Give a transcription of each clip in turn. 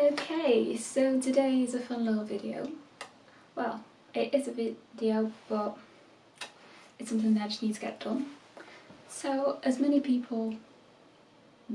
Okay, so today is a fun little video. Well, it is a video, but it's something that I just need to get done. So, as many people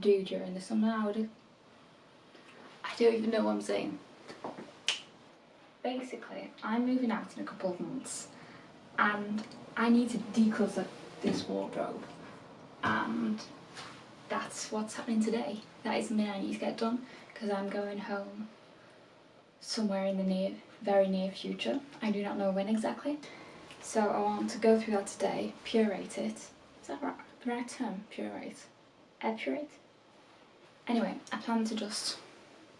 do during the summer, I would... I don't even know what I'm saying. Basically, I'm moving out in a couple of months and I need to declutter this wardrobe and that's what's happening today. That is something I need to get done because I'm going home somewhere in the near, very near future. I do not know when exactly. So I want to go through that today, purate it. Is that right? the right term? Purate? Epurate? Anyway, I plan to just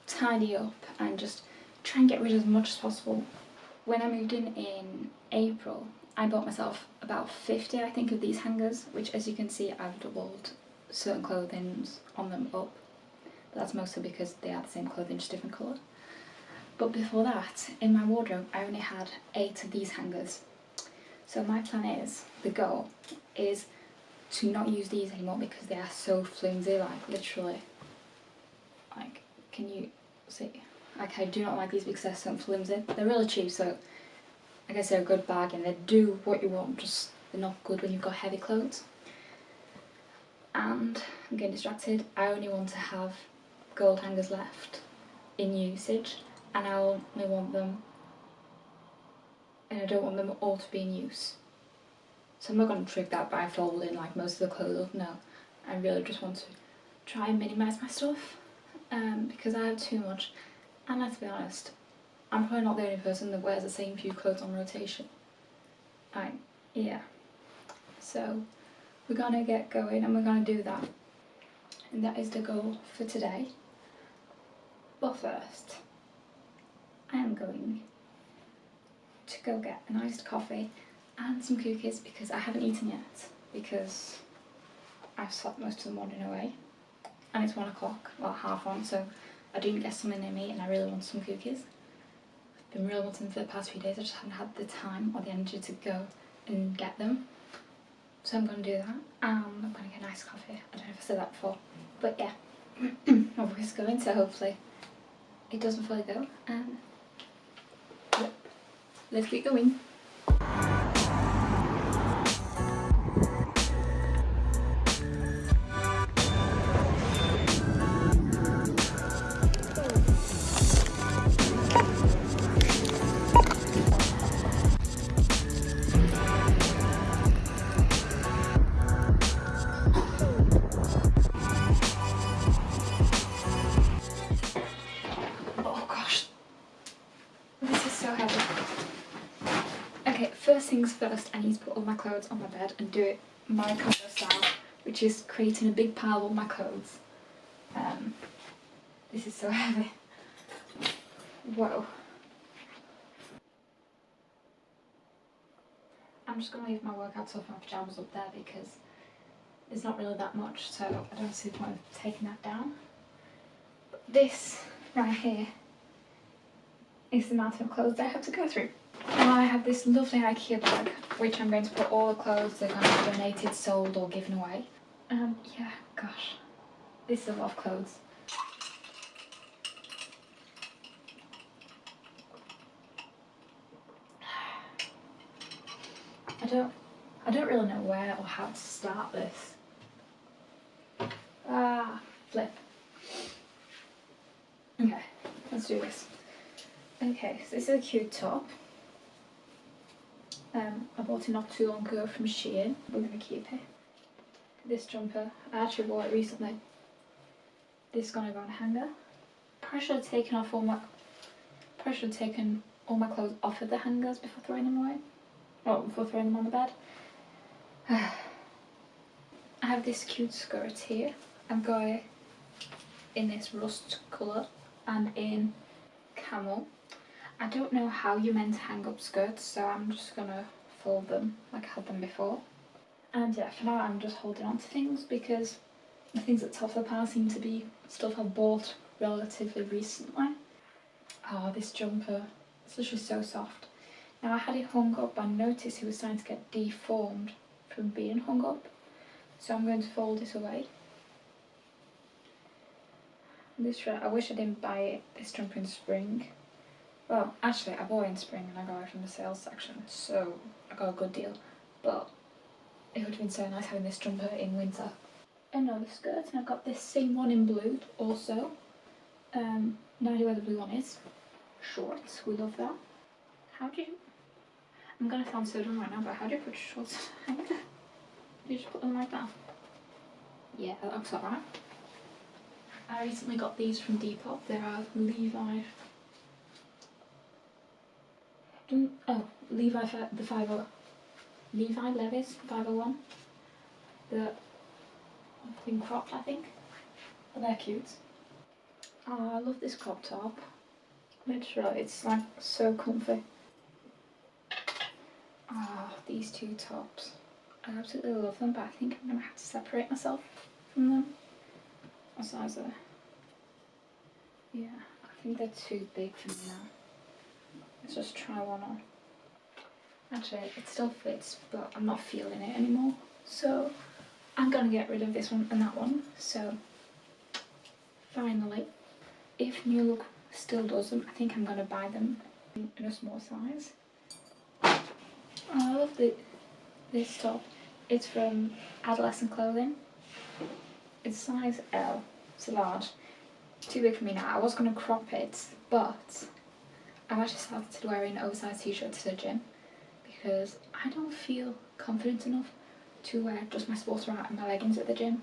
tidy up and just try and get rid of as much as possible. When I moved in in April, I bought myself about 50 I think of these hangers, which as you can see I've doubled certain clothing on them up. That's mostly because they are the same clothing, just different colour. But before that, in my wardrobe, I only had eight of these hangers. So my plan is, the goal, is to not use these anymore because they are so flimsy, like literally. Like, can you see? Like I do not like these because they're so flimsy. They're really cheap, so I guess they're a good bargain. They do what you want, just they're not good when you've got heavy clothes. And I'm getting distracted. I only want to have gold hangers left in usage and I only want them and I don't want them all to be in use. So I'm not going to trick that by folding like most of the clothes up, no. I really just want to try and minimise my stuff um, because I have too much and let's be honest, I'm probably not the only person that wears the same few clothes on rotation. I, yeah. So we're gonna get going and we're gonna do that. And that is the goal for today. But first, I am going to go get an iced coffee and some cookies because I haven't eaten yet because I've slept most of the morning away and it's one o'clock, well half one, so I didn't get something near me and I really want some cookies. I've been really wanting them for the past few days, I just haven't had the time or the energy to go and get them. So I'm going to do that and I'm going to get a nice coffee. I don't know if I said that before, but yeah, my voice going so hopefully it doesn't fully go and um. yep, let's get going. First things first, I need to put all my clothes on my bed and do it my of style, which is creating a big pile of all my clothes. Um, this is so heavy. Whoa. I'm just going to leave my workout stuff and my pyjamas up there because there's not really that much, so I don't see the point of taking that down. But this right here is the amount of clothes I have to go through. Have this lovely Ikea bag, which I'm going to put all the clothes that be donated, sold or given away. Um, yeah, gosh, this is a lot of clothes. I don't, I don't really know where or how to start this. Ah, flip. Okay, let's do this. Okay, so this is a cute top. Um, I bought it not too long ago from Shein. We're going to keep it. This jumper, I actually wore it recently. This is going to go on a hanger. Probably should have taken off all my... Probably should have taken all my clothes off of the hangers before throwing them away. Well, before throwing them on the bed. I have this cute skirt here. Got it in this rust colour and in camel. I don't know how you're meant to hang up skirts so I'm just gonna fold them like I had them before. And yeah, for now I'm just holding on to things because the things at top of the pile seem to be stuff I've bought relatively recently. Oh, this jumper, it's literally so soft. Now I had it hung up and noticed it was starting to get deformed from being hung up. So I'm going to fold it away. This I wish I didn't buy it this jumper in spring. Well, actually, I bought it in spring and I got it from the sales section, so I got a good deal. But it would have been so nice having this jumper in winter. Another skirt, and I've got this same one in blue also. Um, no idea where the blue one is. Shorts, we love that. How do you... I'm gonna sound so dumb right now, but how do you put shorts on hanger? You just put them like that? Yeah, that looks alright. I recently got these from Depop. They are Levi. Oh, Levi the 50. Levi Levis 501. The thing cropped, I think. They're cute. Oh, I love this crop top. Literally, it's like so comfy. Ah, these two tops. I absolutely love them, but I think I'm gonna have to separate myself from them. What size are they? Yeah, I think they're too big for me now. Let's just try one on. Actually, it still fits, but I'm not feeling it anymore. So I'm gonna get rid of this one and that one. So finally, if New Look still does them, I think I'm gonna buy them in a small size. I love the, this top. It's from Adolescent Clothing. It's size L. It's large. Too big for me now. I was going to crop it, but I've actually started wearing oversized t-shirts to the gym because I don't feel confident enough to wear just my sports bra and my leggings at the gym.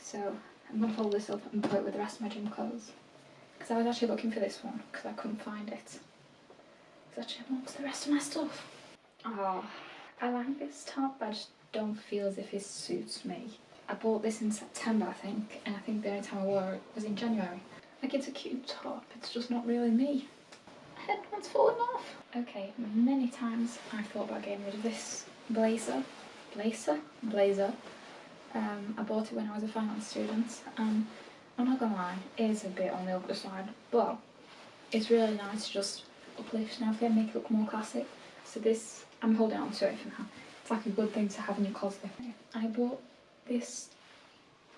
So I'm going to fold this up and put it with the rest of my gym clothes. Because I was actually looking for this one because I couldn't find it. It's actually amongst the rest of my stuff. Oh, I like this top, but I just don't feel as if it suits me. I bought this in September, I think, and I think the only time I wore it was in January. Like, it's a cute top, it's just not really me. Headband's fallen off. Okay, many times I've thought about getting rid of this blazer. Blazer? Blazer. Um, I bought it when I was a finance student, and I'm not gonna lie, it is a bit on the upper side, but it's really nice to just uplift and everything, make it look more classic. So this, I'm holding on to it for now. It's like a good thing to have in your closet. I bought this,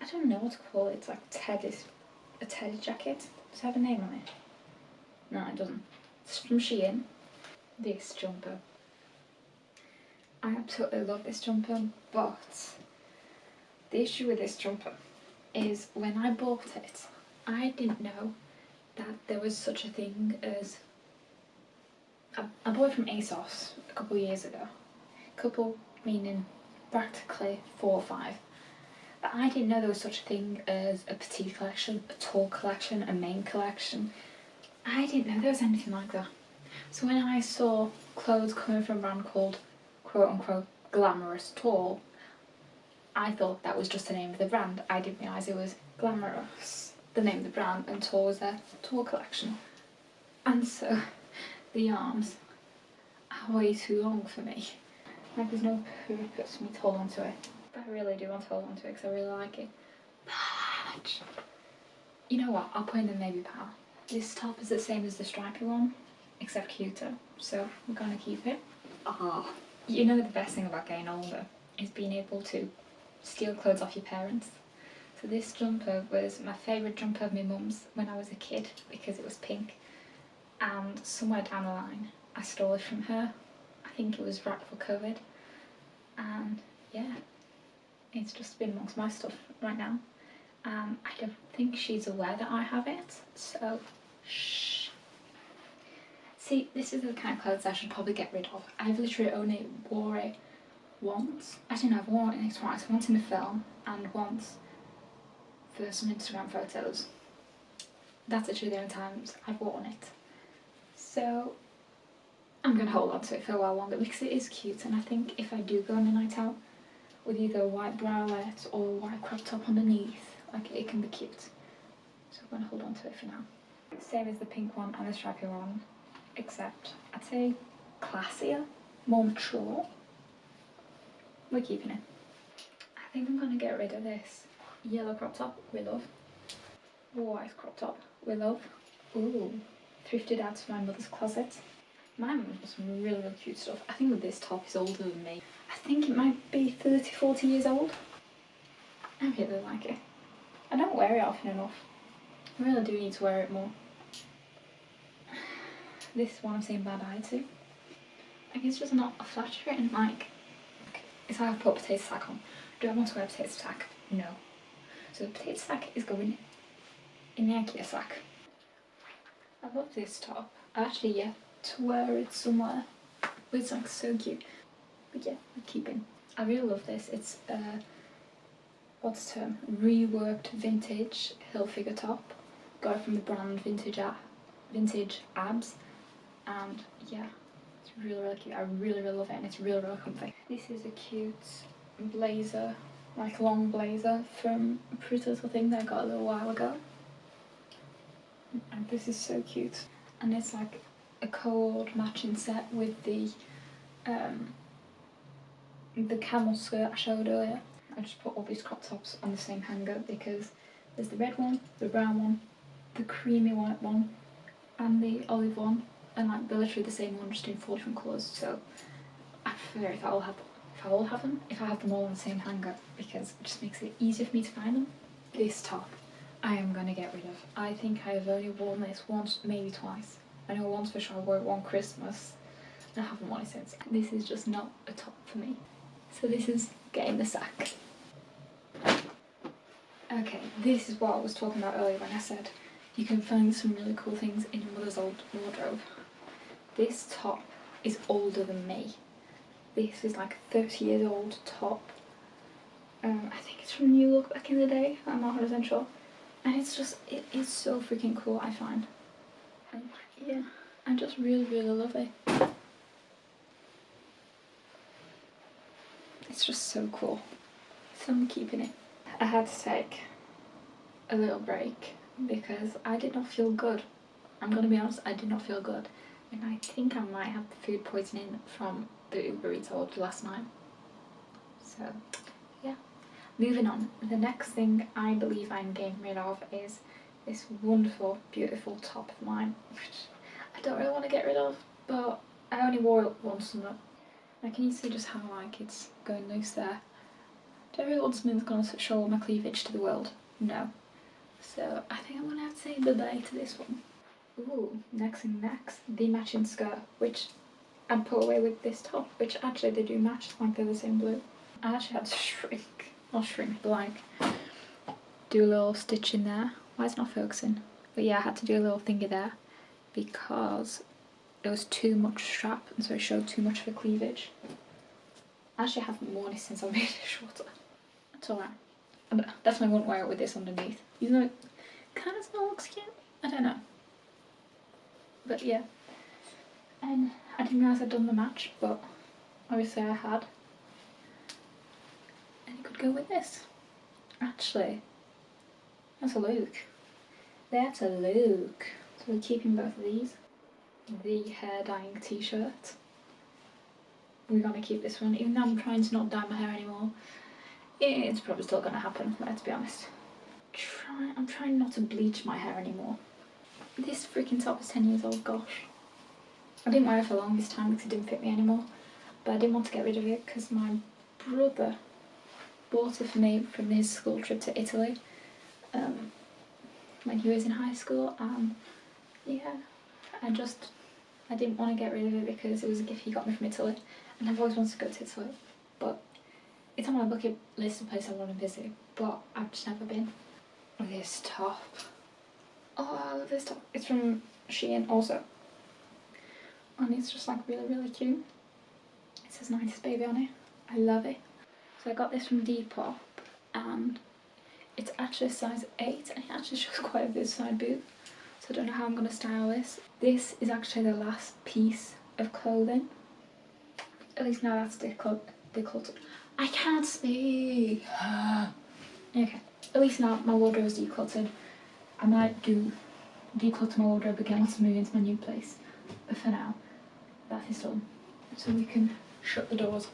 I don't know what to call it, it's like Teddy, a Teddy jacket. Does it have a name on it? No, it doesn't. It's from Shein. This jumper. I absolutely love this jumper, but the issue with this jumper is when I bought it, I didn't know that there was such a thing as I, I bought it from ASOS a couple of years ago. Couple meaning practically four or five. But I didn't know there was such a thing as a petite collection, a tall collection, a main collection. I didn't know there was anything like that. So when I saw clothes coming from a brand called quote unquote glamorous tall, I thought that was just the name of the brand. I didn't realise it was glamorous, the name of the brand, and tall was their tall collection. And so the arms are way too long for me. Like there's no purpose for me to hold on to it. But I really do want to hold on to it because I really like it. But you know what? I'll put in the maybe pal. This top is the same as the stripy one, except cuter. So we're gonna keep it. Ah, you know the best thing about getting older is being able to steal clothes off your parents. So this jumper was my favourite jumper of my mum's when I was a kid because it was pink. And somewhere down the line, I stole it from her. I think it was right before COVID. And yeah, it's just been amongst my stuff right now. Um, I don't think she's aware that I have it, so shh. See, this is the kind of clothes I should probably get rid of. I've literally only wore it once. Know, I've worn it twice. Once in the film and once for some Instagram photos. That's actually the only times I've worn it. So I'm gonna hold on to it for a while longer because it is cute and I think if I do go on a night out with either a white bralette or a white crop top underneath, like it can be cute. So I'm gonna hold on to it for now. Same as the pink one and the stripy one, except I'd say classier, more mature. We're keeping it. I think I'm gonna get rid of this yellow crop top we love. White crop top we love. Ooh, thrifted out of my mother's closet. My mum has some really, really cute stuff. I think this top is older than me. I think it might be 30, 40 years old. I really like it. I don't wear it often enough. I really do need to wear it more. This one I'm saying bye bye to. Like it's just not a flattering like it's like I put a potato sack on. Do I want to wear a potato sack? No. So the potato sack is going in the IKEA sack. I love this top. I actually yet to wear it somewhere. But it's like so cute. But yeah, I'm keeping. I really love this. It's uh what's the term? Reworked vintage Hilfiger top. Got it from the brand Vintage A Vintage Abs. And yeah, it's really really cute. I really really love it and it's really really comfy. This is a cute blazer, like long blazer from pretty little thing that I got a little while ago. And this is so cute. And it's like a cold matching set with the um, the camel skirt I showed earlier. I just put all these crop tops on the same hanger because there's the red one, the brown one, the creamy white one, and the olive one, and like they're literally the same one, just in four different colours. So I prefer if I all have if I all have them, if I have them all on the same hanger, because it just makes it easier for me to find them. This top, I am gonna get rid of. I think I have only worn this once, maybe twice. I know once for sure I wore it one Christmas, and I haven't worn it since. This is just not a top for me. So this is getting the sack. Okay, this is what I was talking about earlier when I said you can find some really cool things in your mother's old wardrobe. This top is older than me. This is like a 30 years old top. Um, I think it's from New Look back in the day, I'm not 100% sure. And it's just, it is so freaking cool, I find. And yeah, I just really, really love it. It's just so cool. So I'm keeping it. I had to take a little break because I did not feel good. I'm gonna be honest, I did not feel good. And I think I might have food poisoning from the Uber Eats I ordered last night. So, yeah. Moving on, the next thing I believe I'm getting rid of is this wonderful, beautiful top of mine, which I don't really want to get rid of, but I only wore it once summer. Can you see just how like it's going loose there? Do I really going to show all my cleavage to the world? No. So I think I'm going to have to say bye-bye to this one. Ooh, next thing next, the matching skirt, which I'd put away with this top, which actually they do match, like they're the same blue. I actually had to shrink, not shrink, like do a little stitch in there. Why is it not focusing? But yeah, I had to do a little thingy there because there was too much strap and so it showed too much of the cleavage. I actually haven't worn it since I made it shorter. That's alright. I definitely wouldn't wear it with this underneath. Even though it kind of still looks cute. I don't know. But yeah. And I didn't realise I'd done the match, but obviously I had. And it could go with this. Actually, that's a look. That's a look. So we're keeping both of these. The hair dyeing t-shirt. We're gonna keep this one, even though I'm trying to not dye my hair anymore. It's probably still gonna happen, let's be honest. Try, I'm trying not to bleach my hair anymore. This freaking top is 10 years old, gosh. I didn't wear it for the longest time because it didn't fit me anymore. But I didn't want to get rid of it because my brother bought it for me from his school trip to Italy um, when he was in high school and yeah, I just, I didn't want to get rid of it because it was a gift he got me from Italy and I've always wanted to go to Italy but it's on my bucket list of places I want to visit but I've just never been. This top. Oh, I love this top. It's from Shein also and it's just like really really cute. It says 90s baby on it. I love it. So I got this from Depop and it's actually a size 8 and it actually shows quite a big side boob. So I don't know how I'm going to style this. This is actually the last piece of clothing. At least now that's decluttered. I can't speak. okay, at least now my wardrobe is decluttered. I might do declutter my wardrobe again once I move into my new place. But for now, that is done. So we can shut the doors.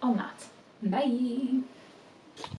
On that, bye!